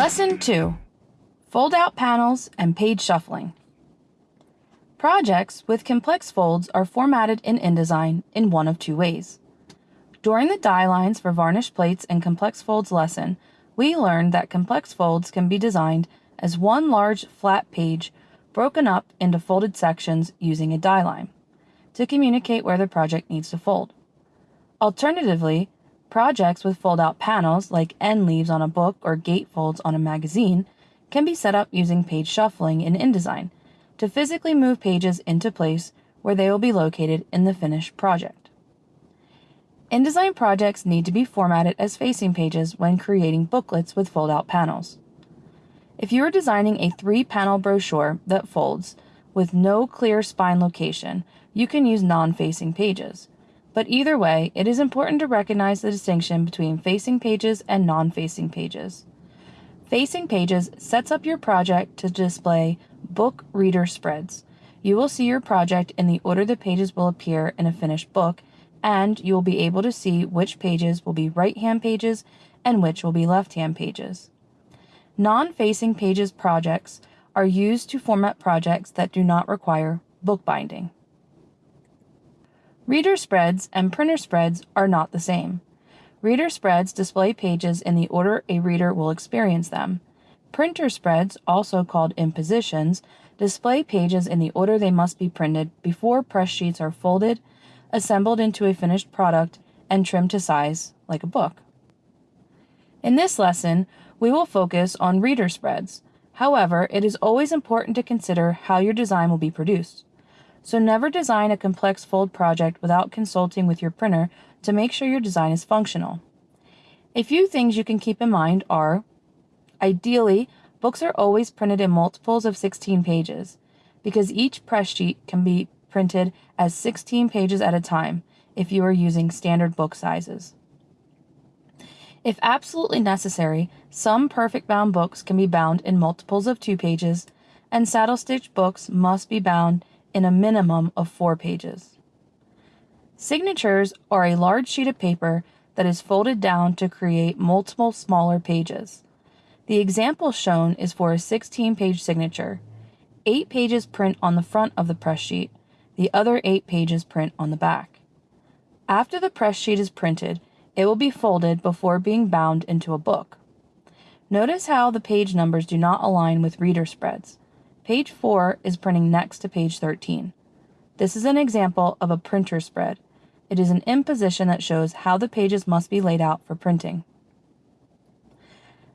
Lesson 2 Fold out panels and page shuffling. Projects with complex folds are formatted in InDesign in one of two ways. During the die lines for varnish plates and complex folds lesson, we learned that complex folds can be designed as one large flat page broken up into folded sections using a die line to communicate where the project needs to fold. Alternatively, projects with fold out panels like end leaves on a book or gatefolds on a magazine can be set up using page shuffling in InDesign to physically move pages into place where they will be located in the finished project. InDesign projects need to be formatted as facing pages when creating booklets with fold-out panels. If you are designing a three-panel brochure that folds with no clear spine location, you can use non-facing pages. But either way, it is important to recognize the distinction between facing pages and non-facing pages. Facing pages sets up your project to display book reader spreads. You will see your project in the order the pages will appear in a finished book, and you will be able to see which pages will be right-hand pages and which will be left-hand pages. Non-facing pages projects are used to format projects that do not require bookbinding. Reader spreads and printer spreads are not the same. Reader spreads display pages in the order a reader will experience them. Printer spreads, also called impositions, display pages in the order they must be printed before press sheets are folded, assembled into a finished product, and trimmed to size like a book. In this lesson, we will focus on reader spreads. However, it is always important to consider how your design will be produced. So never design a complex fold project without consulting with your printer to make sure your design is functional. A few things you can keep in mind are ideally, books are always printed in multiples of 16 pages because each press sheet can be printed as 16 pages at a time if you are using standard book sizes. If absolutely necessary, some perfect bound books can be bound in multiples of 2 pages, and saddle stitch books must be bound in a minimum of 4 pages. Signatures are a large sheet of paper that is folded down to create multiple smaller pages. The example shown is for a 16 page signature. Eight pages print on the front of the press sheet, the other eight pages print on the back. After the press sheet is printed, it will be folded before being bound into a book. Notice how the page numbers do not align with reader spreads. Page 4 is printing next to page 13. This is an example of a printer spread. It is an imposition that shows how the pages must be laid out for printing.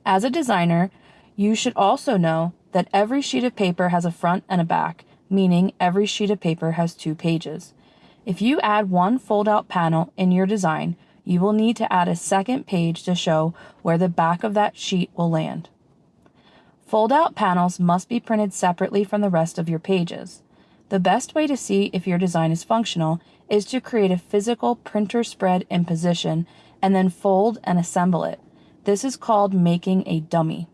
As a designer, you should also know that every sheet of paper has a front and a back, meaning every sheet of paper has two pages. If you add one fold-out panel in your design, you will need to add a second page to show where the back of that sheet will land. Fold-out panels must be printed separately from the rest of your pages. The best way to see if your design is functional is to create a physical printer spread imposition and then fold and assemble it. This is called making a dummy.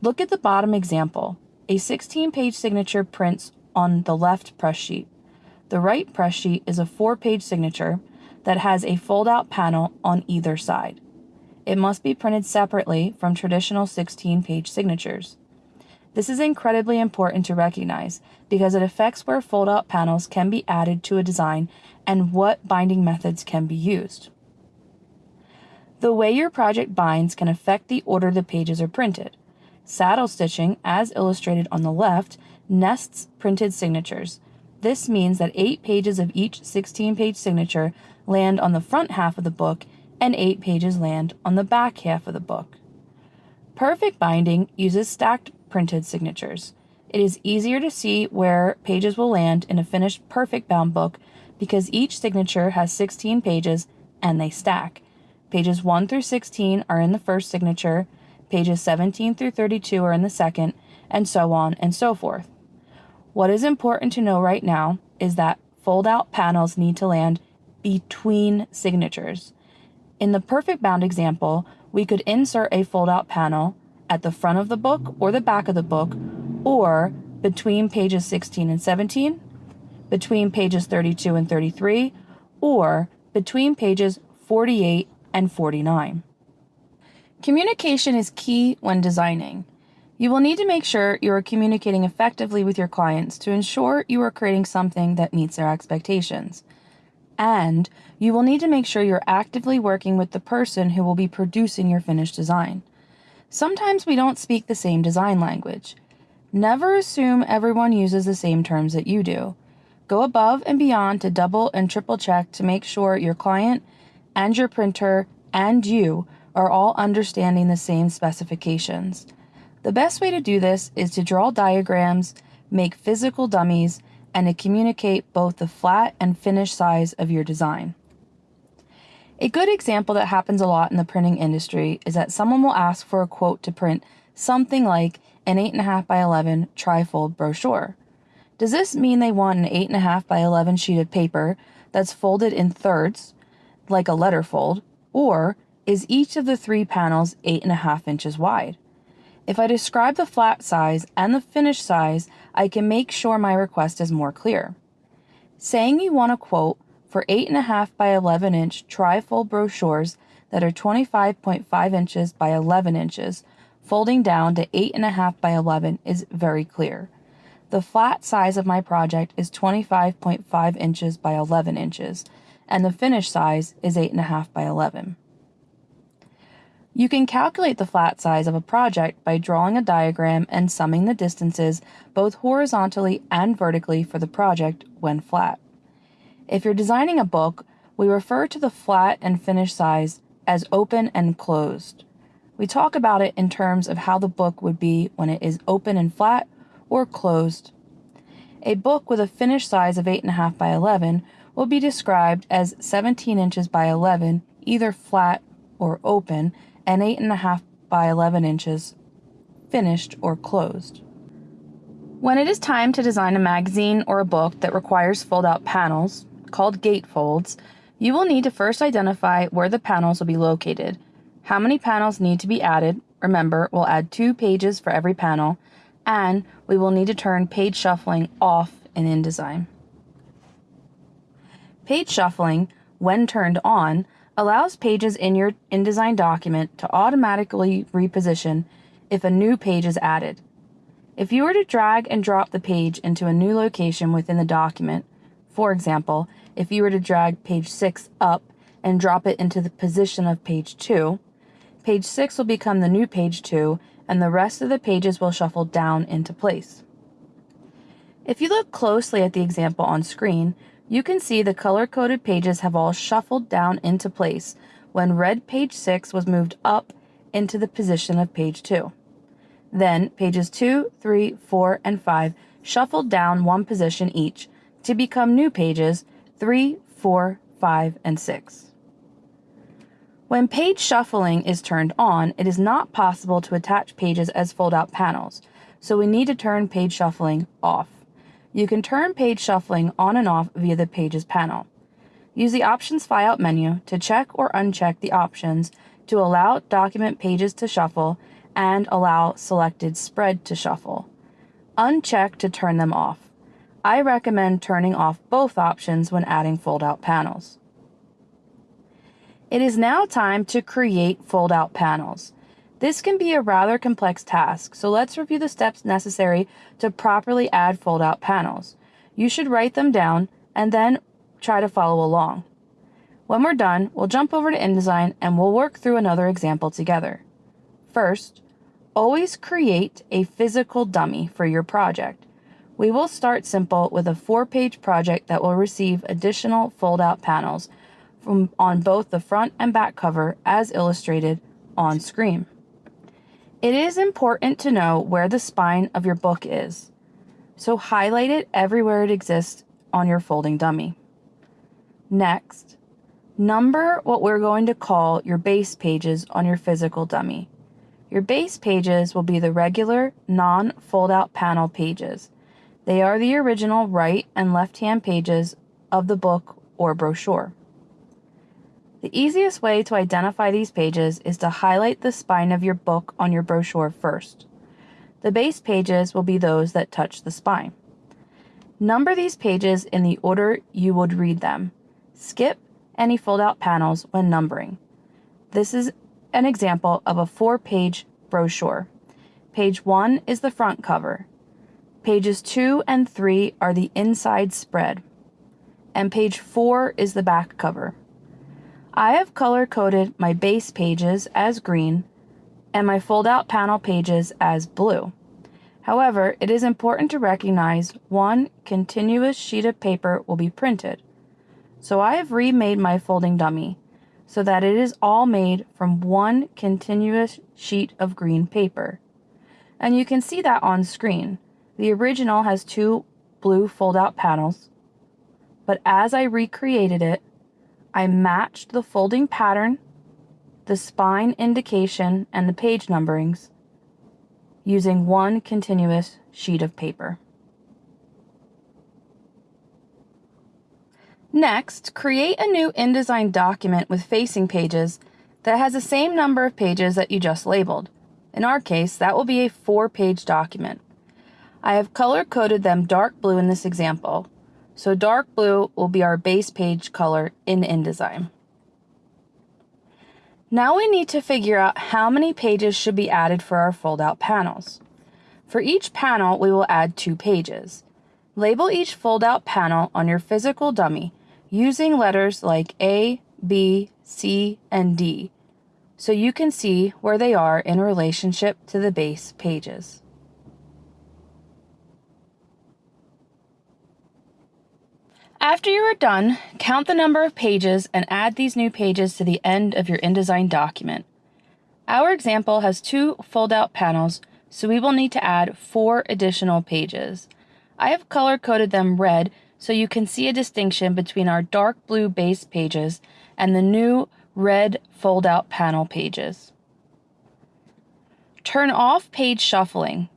Look at the bottom example. A 16 page signature prints on the left press sheet. The right press sheet is a four page signature that has a fold out panel on either side. It must be printed separately from traditional 16 page signatures. This is incredibly important to recognize because it affects where fold-out panels can be added to a design and what binding methods can be used. The way your project binds can affect the order the pages are printed. Saddle stitching, as illustrated on the left, nests printed signatures. This means that 8 pages of each 16-page signature land on the front half of the book and 8 pages land on the back half of the book. Perfect binding uses stacked printed signatures. It is easier to see where pages will land in a finished perfect bound book because each signature has 16 pages and they stack. Pages 1 through 16 are in the first signature, pages 17 through 32 are in the second, and so on and so forth. What is important to know right now is that fold out panels need to land between signatures. In the perfect bound example, we could insert a fold out panel at the front of the book or the back of the book, or between pages 16 and 17, between pages 32 and 33, or between pages 48 and 49. Communication is key when designing. You will need to make sure you are communicating effectively with your clients to ensure you are creating something that meets their expectations. And you will need to make sure you're actively working with the person who will be producing your finished design. Sometimes we don't speak the same design language. Never assume everyone uses the same terms that you do. Go above and beyond to double and triple check to make sure your client and your printer and you are all understanding the same specifications. The best way to do this is to draw diagrams, make physical dummies, and to communicate both the flat and finished size of your design. A good example that happens a lot in the printing industry is that someone will ask for a quote to print something like an 8.5 by 11 trifold brochure. Does this mean they want an 8.5 by 11 sheet of paper that's folded in thirds, like a letter fold, or is each of the three panels 8.5 inches wide? If I describe the flat size and the finished size, I can make sure my request is more clear. Saying you want a quote for 8.5 by 11 inch trifold brochures that are 25.5 inches by 11 inches, folding down to 8.5 by 11 is very clear. The flat size of my project is 25.5 inches by 11 inches, and the finished size is 8.5 by 11. You can calculate the flat size of a project by drawing a diagram and summing the distances both horizontally and vertically for the project when flat. If you're designing a book, we refer to the flat and finished size as open and closed. We talk about it in terms of how the book would be when it is open and flat or closed. A book with a finished size of 8.5 by 11 will be described as 17 inches by 11, either flat or open, and 8.5 by 11 inches, finished or closed. When it is time to design a magazine or a book that requires fold out panels, called gatefolds, you will need to first identify where the panels will be located, how many panels need to be added, remember, we'll add two pages for every panel, and we will need to turn page shuffling off in InDesign. Page shuffling, when turned on, allows pages in your InDesign document to automatically reposition if a new page is added. If you were to drag and drop the page into a new location within the document, for example, if you were to drag page 6 up and drop it into the position of page 2, page 6 will become the new page 2 and the rest of the pages will shuffle down into place. If you look closely at the example on screen, you can see the color-coded pages have all shuffled down into place when red page 6 was moved up into the position of page 2. Then pages 2, 3, 4, and 5 shuffled down one position each to become new pages 3, 4, 5, and 6. When page shuffling is turned on, it is not possible to attach pages as fold-out panels, so we need to turn page shuffling off. You can turn page shuffling on and off via the Pages panel. Use the Options Flyout menu to check or uncheck the options to allow document pages to shuffle and allow selected spread to shuffle. Uncheck to turn them off. I recommend turning off both options when adding fold-out panels. It is now time to create fold-out panels. This can be a rather complex task, so let's review the steps necessary to properly add fold-out panels. You should write them down and then try to follow along. When we're done, we'll jump over to InDesign and we'll work through another example together. First, always create a physical dummy for your project. We will start simple with a four-page project that will receive additional fold-out panels from on both the front and back cover as illustrated on screen. It is important to know where the spine of your book is, so highlight it everywhere it exists on your folding dummy. Next, number what we're going to call your base pages on your physical dummy. Your base pages will be the regular non-fold out panel pages. They are the original right and left hand pages of the book or brochure. The easiest way to identify these pages is to highlight the spine of your book on your brochure first. The base pages will be those that touch the spine. Number these pages in the order you would read them. Skip any fold out panels when numbering. This is an example of a four page brochure. Page 1 is the front cover. Pages 2 and 3 are the inside spread. And page 4 is the back cover. I have color coded my base pages as green and my fold out panel pages as blue. However, it is important to recognize one continuous sheet of paper will be printed. So I have remade my folding dummy so that it is all made from one continuous sheet of green paper. And you can see that on screen. The original has two blue fold out panels, but as I recreated it, I matched the folding pattern, the spine indication, and the page numberings using one continuous sheet of paper. Next, create a new InDesign document with facing pages that has the same number of pages that you just labeled. In our case, that will be a four page document. I have color coded them dark blue in this example, so dark blue will be our base page color in InDesign. Now we need to figure out how many pages should be added for our fold out panels. For each panel, we will add two pages. Label each fold out panel on your physical dummy using letters like A, B, C, and D so you can see where they are in relationship to the base pages. After you are done, count the number of pages and add these new pages to the end of your InDesign document. Our example has two fold-out panels, so we will need to add four additional pages. I have color-coded them red so you can see a distinction between our dark blue base pages and the new red fold-out panel pages. Turn off page shuffling.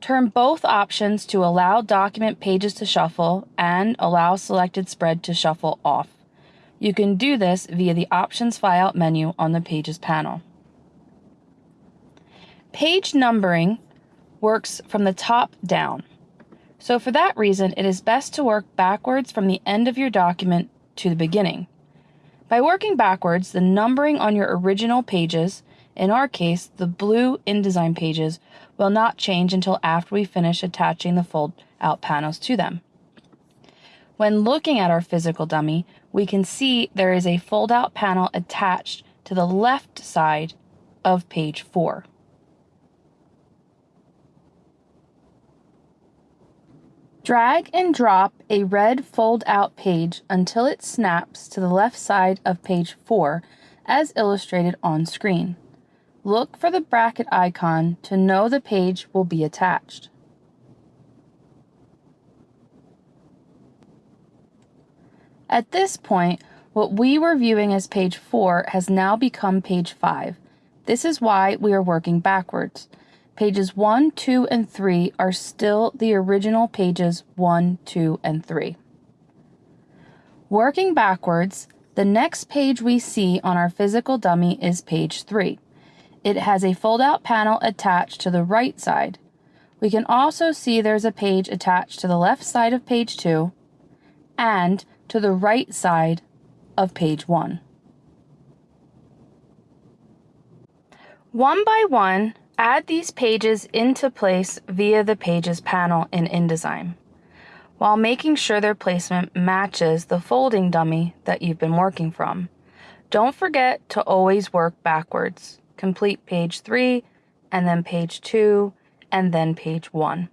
Turn both options to allow document pages to shuffle and allow selected spread to shuffle off. You can do this via the Options Flyout menu on the Pages panel. Page numbering works from the top down. So for that reason, it is best to work backwards from the end of your document to the beginning. By working backwards, the numbering on your original pages, in our case, the blue InDesign pages, will not change until after we finish attaching the fold out panels to them. When looking at our physical dummy, we can see there is a fold out panel attached to the left side of page 4. Drag and drop a red fold out page until it snaps to the left side of page 4 as illustrated on screen. Look for the bracket icon to know the page will be attached. At this point, what we were viewing as page 4 has now become page 5. This is why we are working backwards. Pages 1, 2, and 3 are still the original pages 1, 2, and 3. Working backwards, the next page we see on our physical dummy is page 3. It has a fold-out panel attached to the right side. We can also see there's a page attached to the left side of page 2 and to the right side of page 1. One by one, add these pages into place via the Pages panel in InDesign, while making sure their placement matches the folding dummy that you've been working from. Don't forget to always work backwards complete page 3, and then page 2, and then page 1.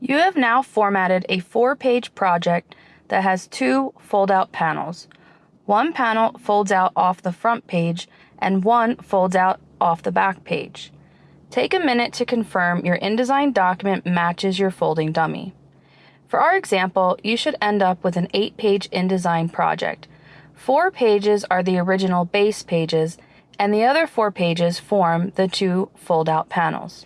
You have now formatted a four-page project that has two fold-out panels. One panel folds out off the front page and one folds out off the back page. Take a minute to confirm your InDesign document matches your folding dummy. For our example, you should end up with an 8-page InDesign project Four pages are the original base pages, and the other four pages form the two fold-out panels.